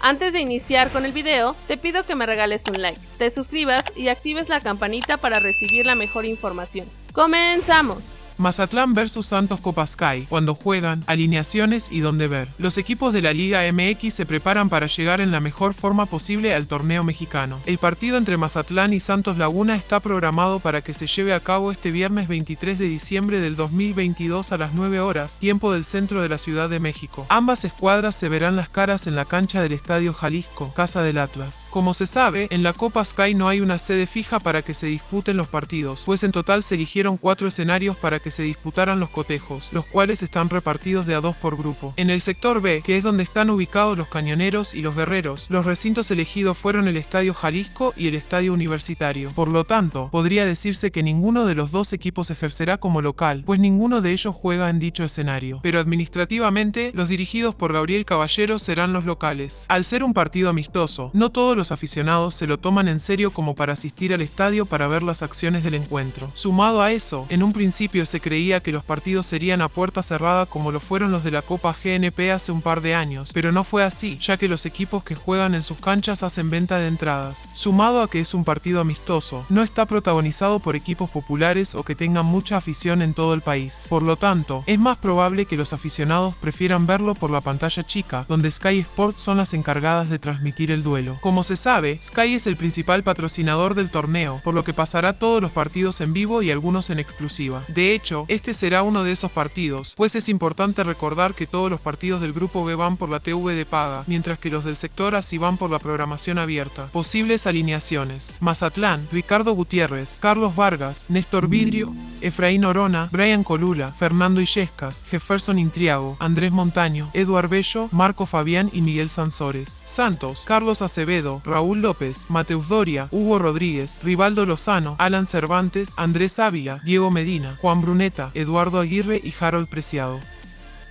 Antes de iniciar con el video, te pido que me regales un like, te suscribas y actives la campanita para recibir la mejor información. ¡Comenzamos! Mazatlán vs Santos Copa Sky, cuando juegan, alineaciones y dónde ver. Los equipos de la Liga MX se preparan para llegar en la mejor forma posible al torneo mexicano. El partido entre Mazatlán y Santos Laguna está programado para que se lleve a cabo este viernes 23 de diciembre del 2022 a las 9 horas, tiempo del centro de la Ciudad de México. Ambas escuadras se verán las caras en la cancha del Estadio Jalisco, Casa del Atlas. Como se sabe, en la Copa Sky no hay una sede fija para que se disputen los partidos, pues en total se eligieron cuatro escenarios para que se disputaran los cotejos, los cuales están repartidos de a dos por grupo. En el sector B, que es donde están ubicados los cañoneros y los guerreros, los recintos elegidos fueron el Estadio Jalisco y el Estadio Universitario. Por lo tanto, podría decirse que ninguno de los dos equipos ejercerá como local, pues ninguno de ellos juega en dicho escenario. Pero administrativamente, los dirigidos por Gabriel Caballero serán los locales. Al ser un partido amistoso, no todos los aficionados se lo toman en serio como para asistir al estadio para ver las acciones del encuentro. Sumado a eso, en un principio se creía que los partidos serían a puerta cerrada como lo fueron los de la Copa GNP hace un par de años, pero no fue así, ya que los equipos que juegan en sus canchas hacen venta de entradas. Sumado a que es un partido amistoso, no está protagonizado por equipos populares o que tengan mucha afición en todo el país. Por lo tanto, es más probable que los aficionados prefieran verlo por la pantalla chica, donde Sky Sports son las encargadas de transmitir el duelo. Como se sabe, Sky es el principal patrocinador del torneo, por lo que pasará todos los partidos en vivo y algunos en exclusiva. De hecho, este será uno de esos partidos, pues es importante recordar que todos los partidos del grupo B van por la TV de paga, mientras que los del sector así van por la programación abierta. Posibles alineaciones. Mazatlán, Ricardo Gutiérrez, Carlos Vargas, Néstor Vidrio, Efraín Orona, Brian Colula, Fernando Illescas, Jefferson Intriago, Andrés Montaño, Eduard Bello, Marco Fabián y Miguel Sansores. Santos, Carlos Acevedo, Raúl López, Mateus Doria, Hugo Rodríguez, Rivaldo Lozano, Alan Cervantes, Andrés Ávila, Diego Medina, Juan Bruneta, Eduardo Aguirre y Harold Preciado.